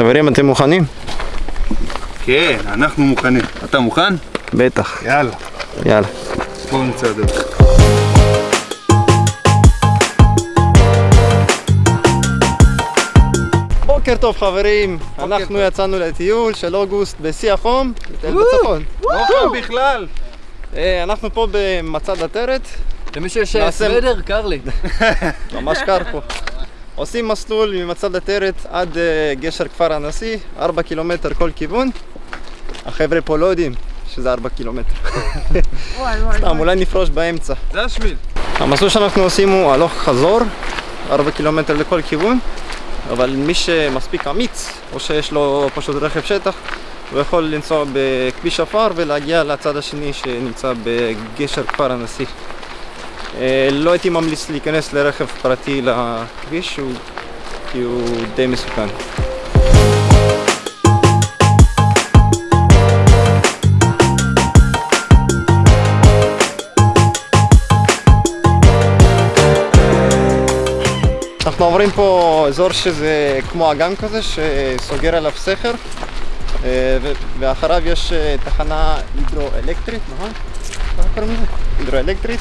חברים, אתם מוכנים? כן, אנחנו מוכנים. אתה מוכן? בטח. יאללה. יאללה. בואו נצא לדרך. בוקר טוב חברים, אנחנו יצאנו לטיול של אוגוסט בשיא החום, לטייל בצפון. לא חם בכלל. אה, אנחנו פה במצד עטרת, למי שיש סוודר, קר לי. ממש קר פה. עושים מסלול ממצד עטרת עד אה, גשר כפר הנשיא, 4 קילומטר כל כיוון. החבר'ה פה לא יודעים שזה 4 קילומטר. סתם, אולי נפרוש באמצע. זה השביל. המסלול שאנחנו עושים הוא הלוך חזור, 4 קילומטר לכל כיוון, אבל מי שמספיק אמיץ, או שיש לו פשוט רכב שטח, הוא יכול לנסוע בכביש עפר ולהגיע לצד השני שנמצא בגשר כפר הנשיא. אה, לא הייתי ממליץ להיכנס לרכב פרטי לכביש, כי הוא די מסוכן. אנחנו עוברים פה אזור שזה כמו אגם כזה שסוגר עליו סכר אה, ואחריו יש אה, תחנה הידרואלקטרית, נכון? הידרואלקטרית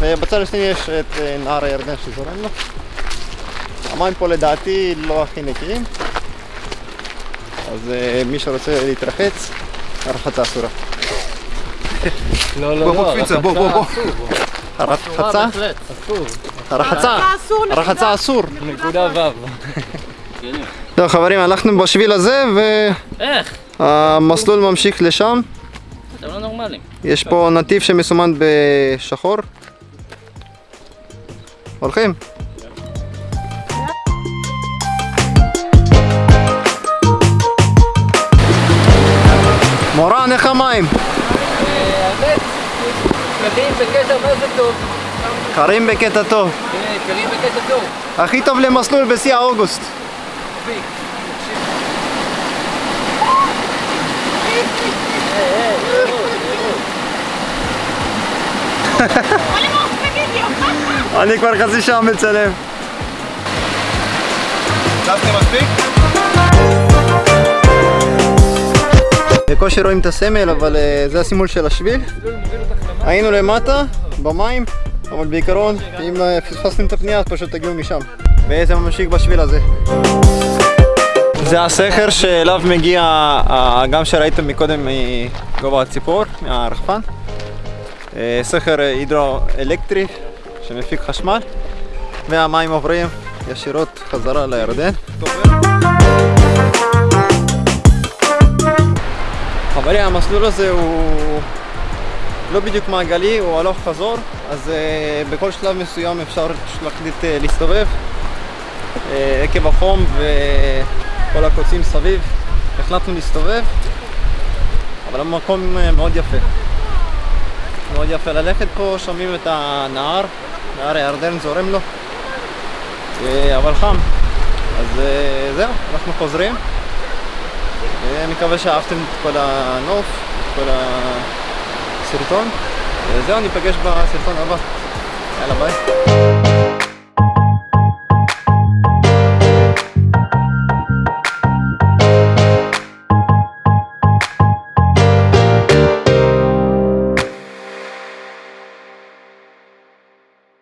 ובצד השני יש את אה, נהר הירדן שזורם לו המים פה לדעתי לא הכי נקיים אז אה, מי שרוצה להתרחץ, הרחצה אסורה. לא, לא, לא. בוא, קפיצה, בוא, בוא, בוא. הרחצה? אסור. הרחצה? הרחצה אסור. נקודה ו'. טוב חברים, הלכנו בשביל הזה איך? והמסלול ממשיך לשם. אתם לא נורמלים. יש פה נתיב שמסומן בשחור. הולכים? מורן, איך המים? האמת, קרים בקטע מה זה טוב. קרים בקטע טוב. כן, קרים בקטע טוב. הכי טוב למסלול בשיא האוגוסט. אני כבר חצי שעה מצלם. צפתם מספיק? בקושי רואים את הסמל, אבל אה, זה הסימול של השביל. היינו למטה, במים, אבל בעיקרון, אם אה, פספסתם את הפנייה, אז פשוט תגיעו משם. וזה ממשיך בשביל הזה. זה הסכר שאליו מגיע האגם שראיתם מקודם מגובה הציפור, מהרחפן. אה, סכר הידרואלקטרי שמפיק חשמל, והמים עוברים ישירות חזרה לירדן. חברים, המסלול הזה הוא לא בדיוק מעגלי, הוא הלוך חזור, אז uh, בכל שלב מסוים אפשר להחליט uh, להסתובב uh, עקב החום וכל הקוצים סביב. החלטנו להסתובב, אבל המקום uh, מאוד יפה. מאוד יפה ללכת פה, שומעים את הנהר, נהר הירדן זורם לו, uh, אבל חם. אז uh, זהו, אנחנו חוזרים. אני מקווה שאהבתם את כל הנוף, את כל הסרטון. וזהו, ניפגש בסרטון הבא. יאללה ביי.